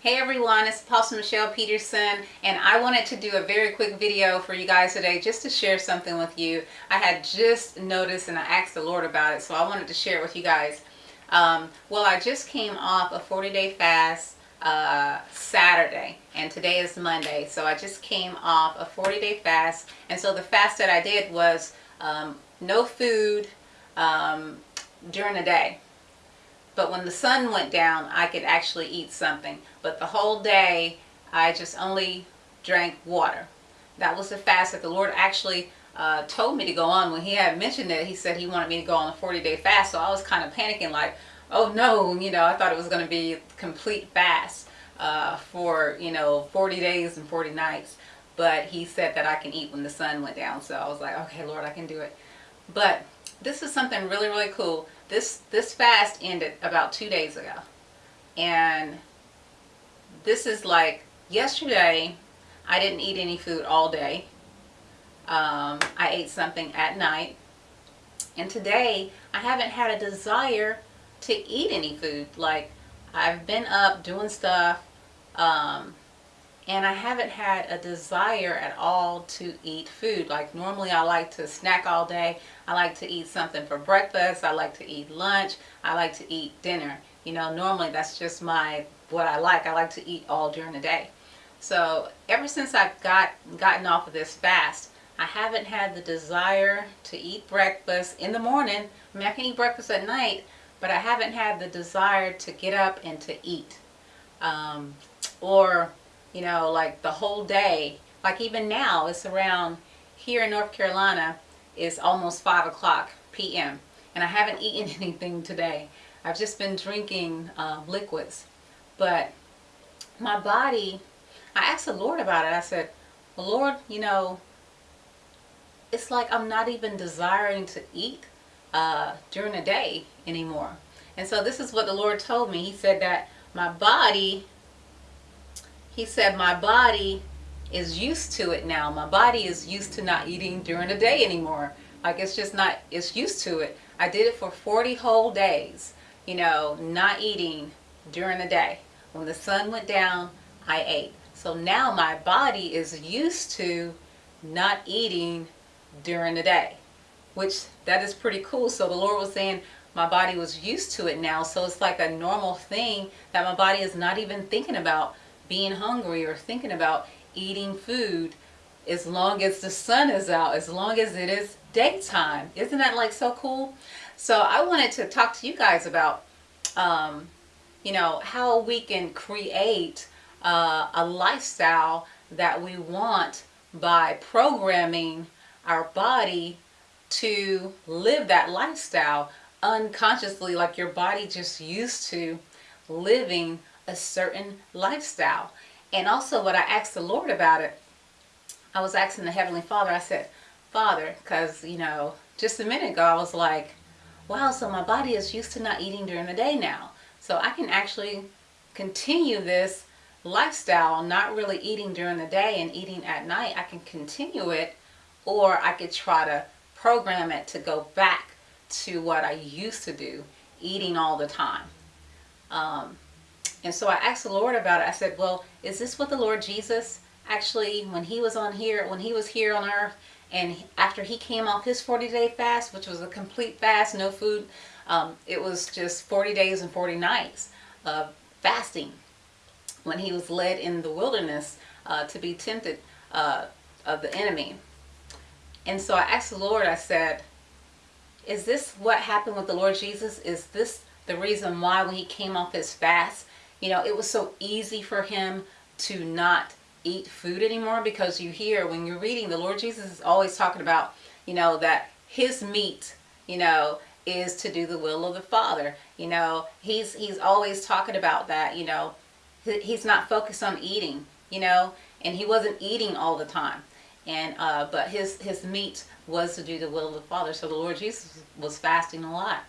Hey everyone, it's Apostle Michelle Peterson and I wanted to do a very quick video for you guys today just to share something with you. I had just noticed and I asked the Lord about it so I wanted to share it with you guys. Um, well, I just came off a 40-day fast uh, Saturday and today is Monday so I just came off a 40-day fast and so the fast that I did was um, no food um, during the day but when the sun went down, I could actually eat something. But the whole day, I just only drank water. That was the fast that the Lord actually uh, told me to go on. When he had mentioned it, he said he wanted me to go on a 40-day fast. So I was kind of panicking like, oh no, you know, I thought it was going to be complete fast uh, for, you know, 40 days and 40 nights. But he said that I can eat when the sun went down. So I was like, okay, Lord, I can do it. But this is something really, really cool this this fast ended about two days ago. And this is like yesterday I didn't eat any food all day. Um, I ate something at night. And today I haven't had a desire to eat any food. Like I've been up doing stuff um, and I haven't had a desire at all to eat food. Like normally I like to snack all day. I like to eat something for breakfast. I like to eat lunch. I like to eat dinner. You know, normally that's just my, what I like. I like to eat all during the day. So ever since I've got, gotten off of this fast, I haven't had the desire to eat breakfast in the morning. I mean, I can eat breakfast at night, but I haven't had the desire to get up and to eat. Um, or you know, like the whole day. Like even now, it's around here in North Carolina, it's almost 5 o'clock p.m. And I haven't eaten anything today. I've just been drinking uh, liquids. But my body, I asked the Lord about it. I said, well, Lord, you know, it's like I'm not even desiring to eat uh, during the day anymore. And so this is what the Lord told me. He said that my body he said my body is used to it now. My body is used to not eating during the day anymore. Like it's just not, it's used to it. I did it for 40 whole days, you know, not eating during the day. When the sun went down, I ate. So now my body is used to not eating during the day, which that is pretty cool. So the Lord was saying my body was used to it now. So it's like a normal thing that my body is not even thinking about being hungry or thinking about eating food as long as the sun is out, as long as it is daytime. Isn't that like so cool? So I wanted to talk to you guys about, um, you know, how we can create uh, a lifestyle that we want by programming our body to live that lifestyle unconsciously like your body just used to living a certain lifestyle. And also what I asked the Lord about it, I was asking the Heavenly Father, I said, Father, because, you know, just a minute ago I was like, wow, so my body is used to not eating during the day now. So I can actually continue this lifestyle, not really eating during the day and eating at night. I can continue it or I could try to program it to go back to what I used to do, eating all the time. Um, and so I asked the Lord about it. I said, well, is this what the Lord Jesus actually, when he was on here, when he was here on earth, and after he came off his 40 day fast, which was a complete fast, no food, um, it was just 40 days and 40 nights of fasting when he was led in the wilderness uh, to be tempted uh, of the enemy. And so I asked the Lord, I said, is this what happened with the Lord Jesus? Is this the reason why when he came off his fast, you know, it was so easy for him to not eat food anymore because you hear when you're reading, the Lord Jesus is always talking about, you know, that his meat, you know, is to do the will of the Father. You know, he's he's always talking about that, you know. He's not focused on eating, you know, and he wasn't eating all the time. And uh, but his his meat was to do the will of the Father. So the Lord Jesus was fasting a lot.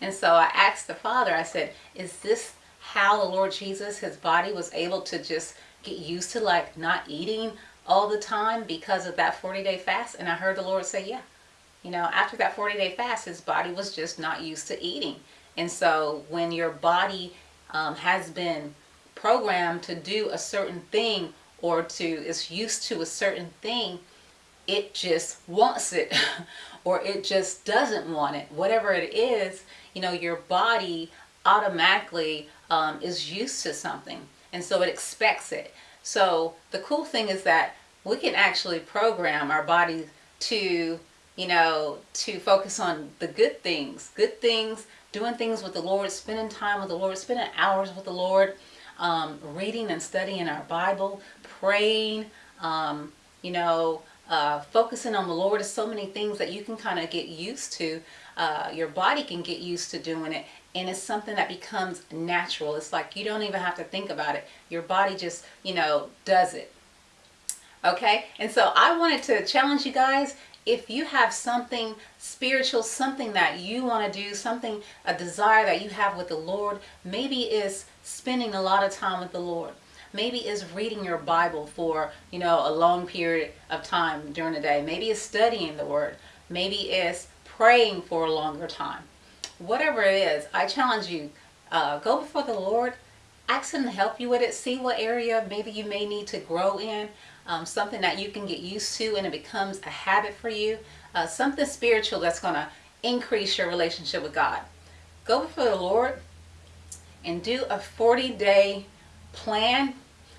And so I asked the Father, I said, is this how the Lord Jesus, his body was able to just get used to like not eating all the time because of that 40 day fast? And I heard the Lord say, yeah. You know, after that 40 day fast, his body was just not used to eating. And so when your body um, has been programmed to do a certain thing or to is used to a certain thing, it just wants it or it just doesn't want it. Whatever it is, you know, your body automatically um, is used to something and so it expects it. So the cool thing is that we can actually program our body to, you know, to focus on the good things, good things, doing things with the Lord, spending time with the Lord, spending hours with the Lord, um, reading and studying our Bible, praying, um, you know, uh, focusing on the Lord is so many things that you can kind of get used to. Uh, your body can get used to doing it and it's something that becomes natural. It's like you don't even have to think about it. Your body just, you know, does it. Okay? And so I wanted to challenge you guys if you have something spiritual, something that you want to do, something, a desire that you have with the Lord, maybe is spending a lot of time with the Lord. Maybe is reading your Bible for, you know, a long period of time during the day. Maybe it's studying the Word. Maybe it's praying for a longer time. Whatever it is, I challenge you, uh, go before the Lord, ask Him to help you with it. See what area maybe you may need to grow in. Um, something that you can get used to and it becomes a habit for you. Uh, something spiritual that's going to increase your relationship with God. Go before the Lord and do a 40 day plan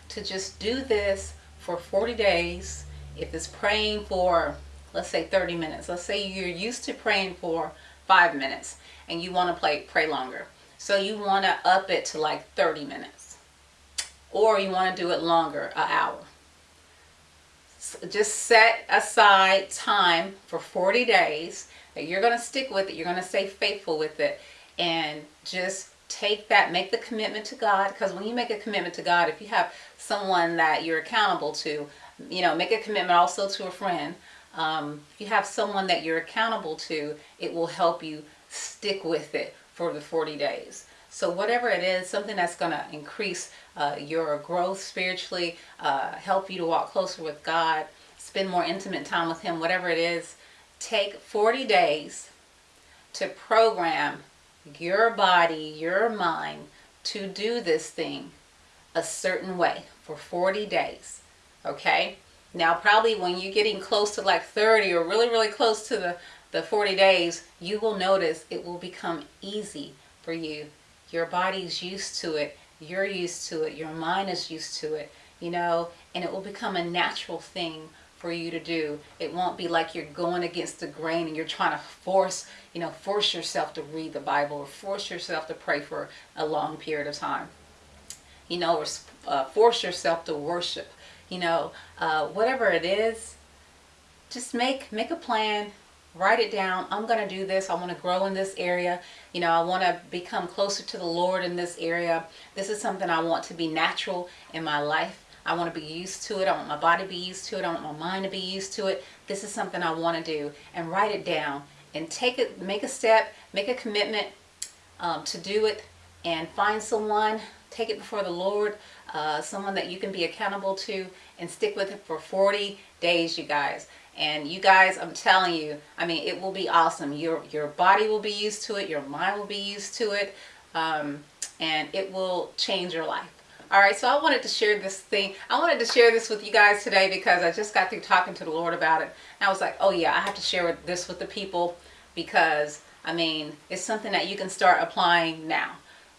to just do this for 40 days. If it's praying for, let's say 30 minutes. Let's say you're used to praying for five minutes and you want to play, pray longer. So you want to up it to like 30 minutes. Or you want to do it longer, an hour. So just set aside time for 40 days that you're going to stick with it. You're going to stay faithful with it. And just take that, make the commitment to God. Because when you make a commitment to God, if you have someone that you're accountable to, you know, make a commitment also to a friend. Um, if you have someone that you're accountable to, it will help you stick with it for the 40 days. So whatever it is, something that's going to increase uh, your growth spiritually, uh, help you to walk closer with God, spend more intimate time with Him, whatever it is, take 40 days to program your body, your mind to do this thing a certain way for 40 days. Okay? Now probably when you're getting close to like 30 or really, really close to the, the 40 days, you will notice it will become easy for you. Your body's used to it. You're used to it. Your mind is used to it, you know, and it will become a natural thing for you to do. It won't be like you're going against the grain and you're trying to force, you know, force yourself to read the Bible or force yourself to pray for a long period of time. You know, or uh, force yourself to worship. You know, uh, whatever it is, just make make a plan. Write it down. I'm going to do this. I want to grow in this area. You know, I want to become closer to the Lord in this area. This is something I want to be natural in my life. I want to be used to it. I want my body to be used to it. I want my mind to be used to it. This is something I want to do. And write it down and take it, make a step, make a commitment um, to do it and find someone, take it before the Lord, uh, someone that you can be accountable to and stick with it for 40 days, you guys. And you guys, I'm telling you, I mean, it will be awesome. Your, your body will be used to it. Your mind will be used to it. Um, and it will change your life. All right, so I wanted to share this thing. I wanted to share this with you guys today because I just got through talking to the Lord about it. And I was like, oh yeah, I have to share this with the people because, I mean, it's something that you can start applying now.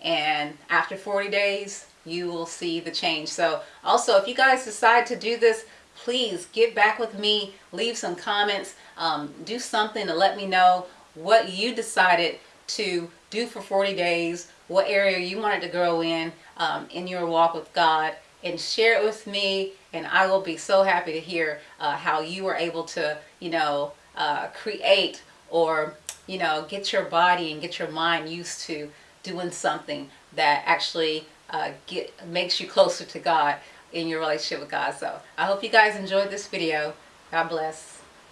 And after 40 days, you will see the change. So also, if you guys decide to do this, please get back with me, leave some comments, um, do something to let me know what you decided to do for 40 days, what area you wanted to grow in, um, in your walk with God and share it with me and I will be so happy to hear uh, how you were able to, you know, uh, create or, you know, get your body and get your mind used to doing something that actually uh, get makes you closer to God in your relationship with God. So I hope you guys enjoyed this video. God bless.